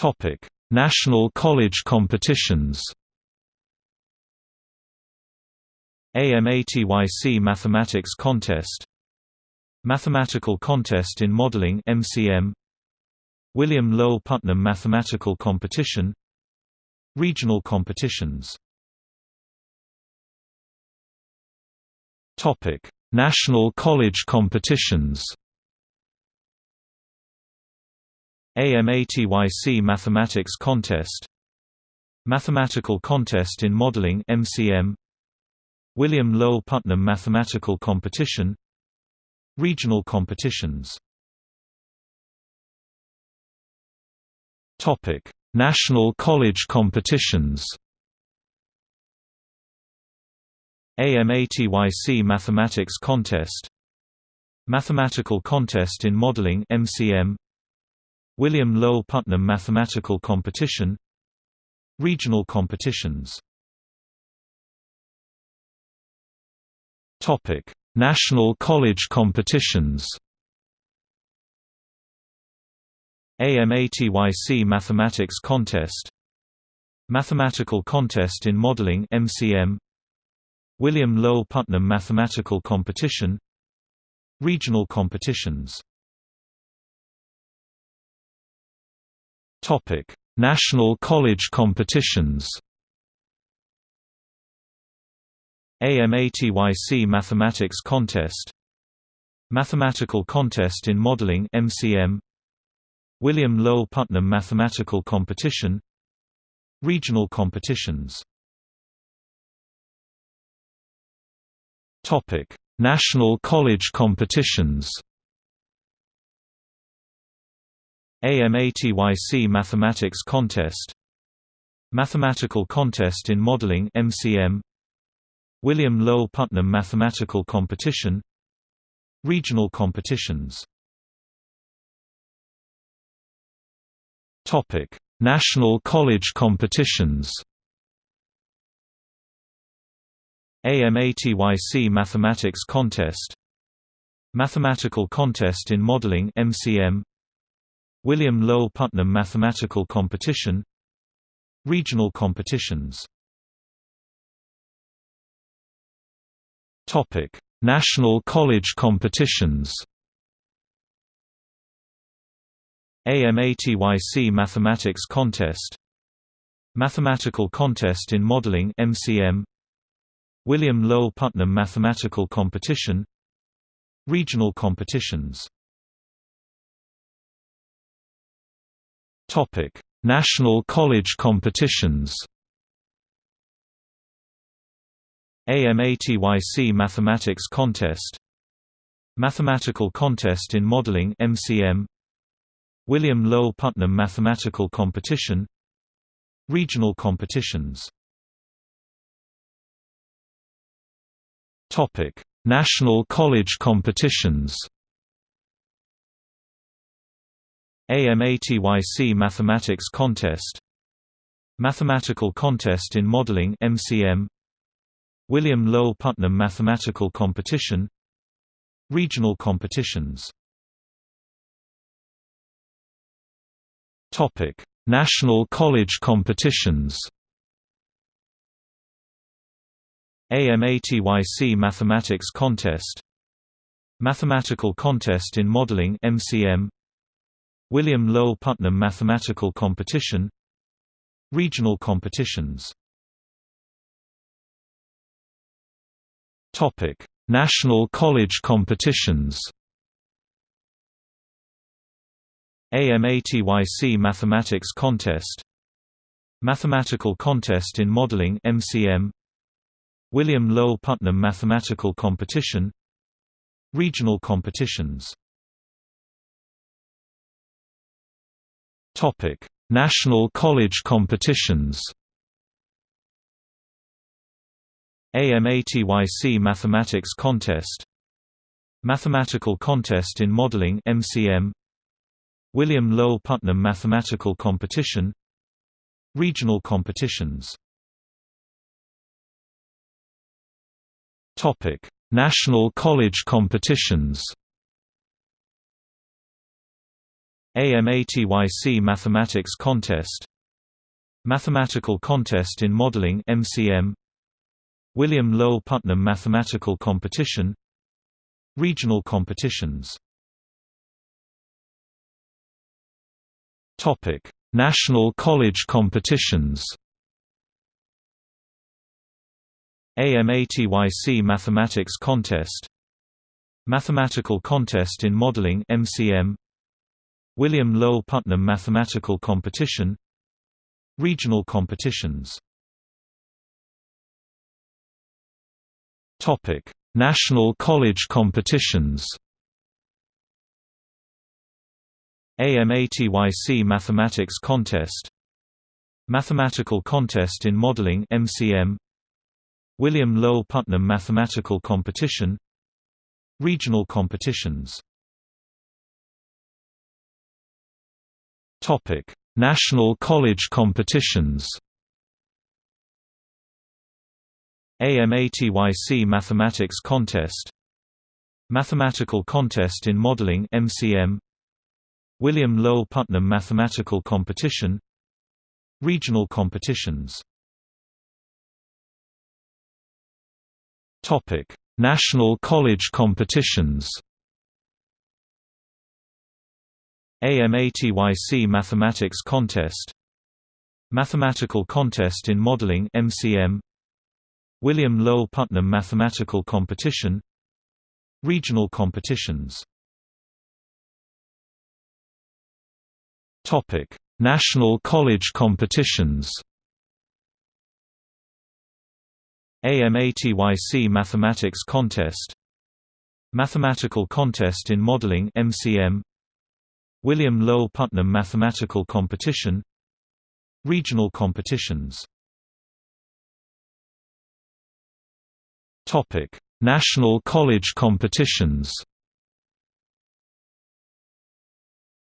Topic: National college competitions. AMATYC Mathematics Contest Mathematical Contest in Modeling MCM William Lowell Putnam Mathematical Competition Regional competitions Topic: National college competitions. AMATYC Mathematics Contest. Mathematical Contest in Modeling MCM William Lowell Putnam Mathematical Competition. Regional competitions. Topic: National college competitions. AMATYC Mathematics Contest. Mathematical Contest in Modeling MCM William Lowell Putnam Mathematical Competition Regional competitions. National college competitions. AMATYC Mathematics Contest. Mathematical Contest in Modeling MCM William Lowell Putnam Mathematical Competition. Regional competitions Topic: National college competitions AMATYC Mathematics Contest Mathematical Contest in Modeling MCM William Lowell Putnam Mathematical Competition Regional competitions National college competitions. AMATYC Mathematics Contest. Mathematical Contest in Modeling MCM William Lowell Putnam Mathematical Competition. Regional competitions. Topic: National college competitions. AMATYC Mathematics Contest. Mathematical Contest in Modeling MCM William Lowell Putnam Mathematical Competition Regional competitions. National college competitions. AMATYC Mathematics Contest. Mathematical Contest in Modeling MCM William Lowell Putnam Mathematical Competition. Regional competitions Topic: National college competitions. AMATYC Mathematics Contest. Mathematical Contest in Modeling MCM William Lowell Putnam Mathematical Competition. Regional competitions. Topic: National college competitions. AMATYC Mathematics Contest. Mathematical Contest in Modeling MCM William Lowell Putnam Mathematical Competition. Regional competitions. Topic: National college competitions. AMATYC Mathematics Contest. Mathematical Contest in Modeling MCM William Lowell Putnam Mathematical Competition Regional competitions. National college competitions. AMATYC Mathematics Contest. Mathematical Contest in Modeling MCM William Lowell Putnam Mathematical Competition. Regional competitions Topic: National college competitions? AMATYC Mathematics Contest. Mathematical Contest in Modeling MCM William Lowell Putnam Mathematical Competition. Regional competitions. National college competitions AMATYC Mathematics Contest Mathematical Contest in Modeling MCM William Lowell Putnam Mathematical Competition Regional competitions Topic: National College competitions. AMATYC Mathematics Contest Mathematical Contest in Modeling MCM William Lowell Putnam Mathematical Competition Regional competitions. National College competitions. AMATYC Mathematics Contest. Mathematical Contest in Modeling MCM William Lowell Putnam Mathematical Competition. Regional competitions Topic: National College competitions AMATYC Mathematics Contest Mathematical Contest in Modeling MCM William Lowell Putnam Mathematical Competition Regional competitions Topic: National College competitions AMATYC Mathematics Contest. Mathematical Contest in Modeling MCM William Lowell Putnam Mathematical Competition. Regional competitions. Topic: National college competitions. AMATYC Mathematics Contest. Mathematical Contest in Modeling MCM William Lowell Putnam Mathematical Competition Regional competitions. National College competitions.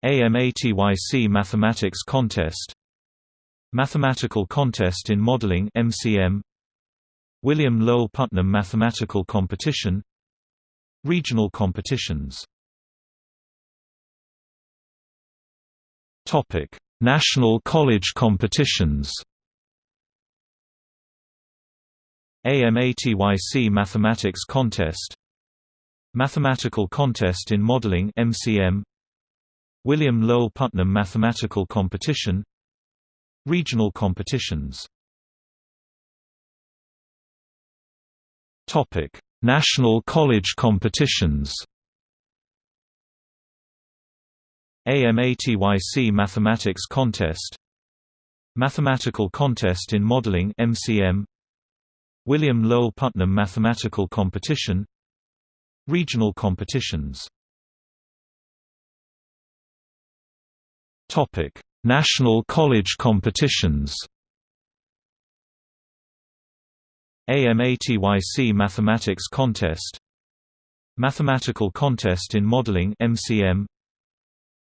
AMATYC Mathematics Contest. Mathematical Contest in Modeling MCM William Lowell Putnam Mathematical Competition. Regional competitions Topic: National College competitions. AMATYC Mathematics Contest. Mathematical Contest in Modeling MCM William Lowell Putnam Mathematical Competition. Regional competitions. Topic: National College competitions AMATYC Mathematics Contest. Mathematical Contest in Modeling MCM William Lowell Putnam Mathematical Competition. Regional competitions. Topic: National college competitions. AMATYC Mathematics Contest. Mathematical Contest in Modeling MCM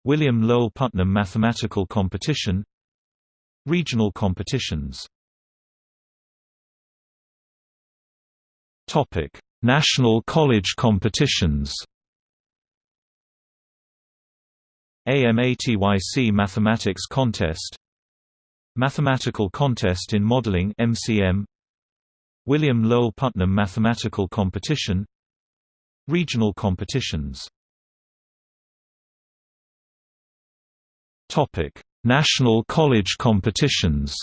William Lowell Putnam Mathematical Competition Regional competitions. National college competitions. AMATYC Mathematics Contest. Mathematical Contest in Modeling MCM William Lowell Putnam Mathematical Competition. Regional competitions Topic: National college competitions?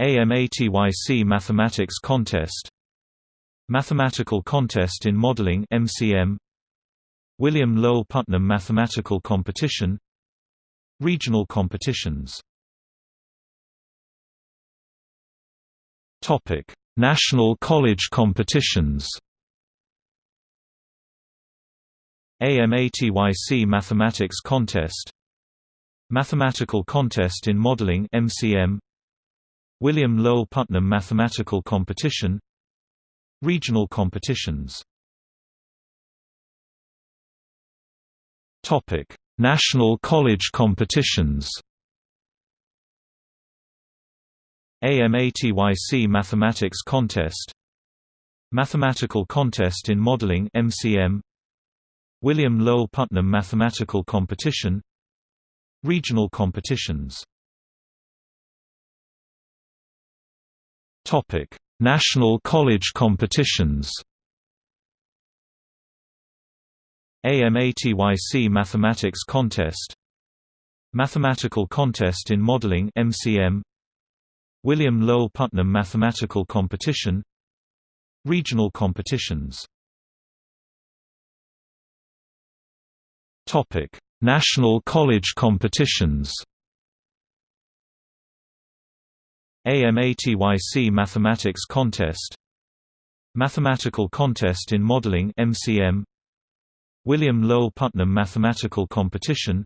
AMATYC Mathematics Contest. Mathematical Contest in Modeling MCM William Lowell Putnam Mathematical Competition. Regional competitions. National College competitions AMATYC Mathematics Contest. Mathematical Contest in Modeling MCM William Lowell Putnam Mathematical Competition. Regional competitions. Topic: National college competitions. AMATYC Mathematics Contest. Mathematical Contest in Modeling MCM William Lowell Putnam Mathematical Competition Regional competitions. National college competitions. AMATYC Mathematics Contest. Mathematical Contest in Modeling MCM William Lowell Putnam Mathematical Competition. Regional competitions Topic: National college competitions. AMATYC Mathematics Contest. Mathematical Contest in Modeling MCM William Lowell Putnam Mathematical Competition.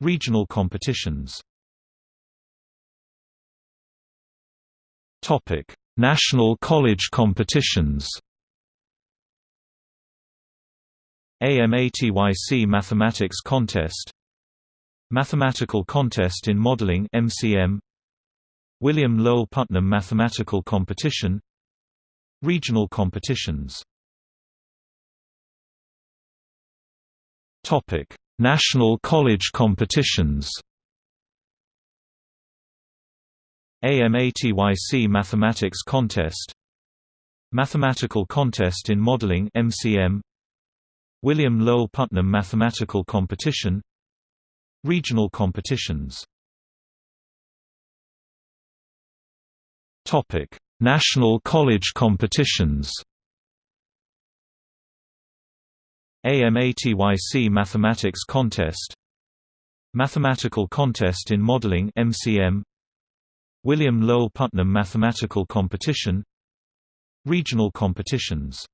Regional competitions. National college competitions AMATYC Mathematics Contest. Mathematical Contest in Modeling MCM William Lowell Putnam Mathematical Competition. Regional competitions. Topic: National college competitions. AMATYC Mathematics Contest. Mathematical Contest in Modeling MCM William Lowell Putnam Mathematical Competition Regional competitions. National college competitions. AMATYC Mathematics Contest. Mathematical Contest in Modeling MCM William Lowell Putnam Mathematical Competition. Regional competitions